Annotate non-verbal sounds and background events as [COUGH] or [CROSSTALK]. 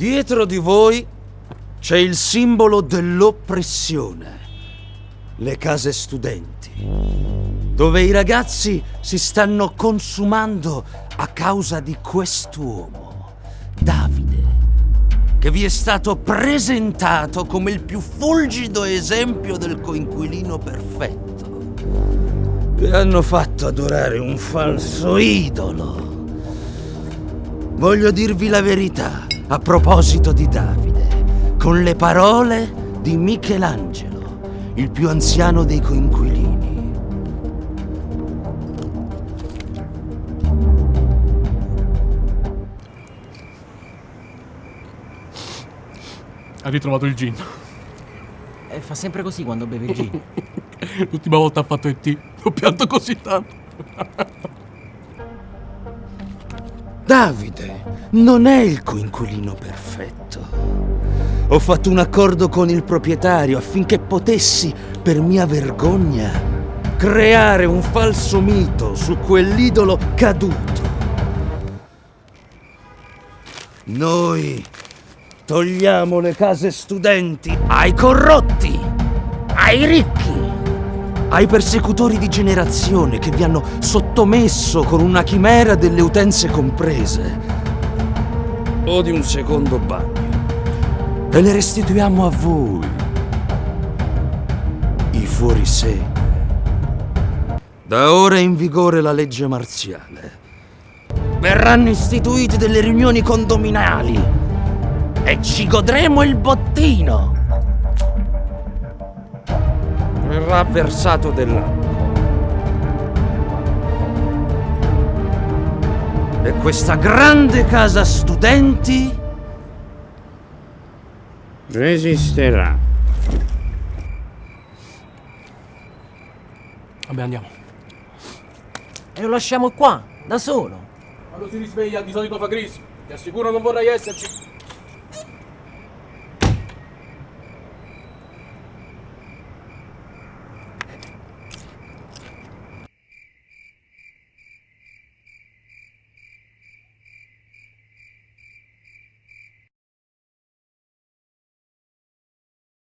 Dietro di voi c'è il simbolo dell'oppressione, le case studenti, dove i ragazzi si stanno consumando a causa di quest'uomo, Davide, che vi è stato presentato come il più fulgido esempio del coinquilino perfetto. Vi hanno fatto adorare un falso idolo. Voglio dirvi la verità a proposito di Davide, con le parole di Michelangelo, il più anziano dei coinquilini. Ha ritrovato il gin. E fa sempre così quando beve il gin. [LAUGHS] L'ultima volta ha fatto il T. Ho pianto così tanto. Davide non è il coinquilino perfetto. Ho fatto un accordo con il proprietario affinché potessi, per mia vergogna, creare un falso mito su quell'idolo caduto. Noi togliamo le case studenti ai corrotti, ai ricchi, ai persecutori di generazione che vi hanno sottomesso con una chimera delle utenze comprese o di un secondo bagno e le restituiamo a voi, i fuorisè. Da ora è in vigore la legge marziale. Verranno istituite delle riunioni condominali e ci godremo il bottino. Verrà versato dell'acqua. E questa grande casa studenti Resisterà. Vabbè, andiamo. E lo lasciamo qua, da solo. Quando si risveglia di solito fa crisi. Ti assicuro non vorrei esserci.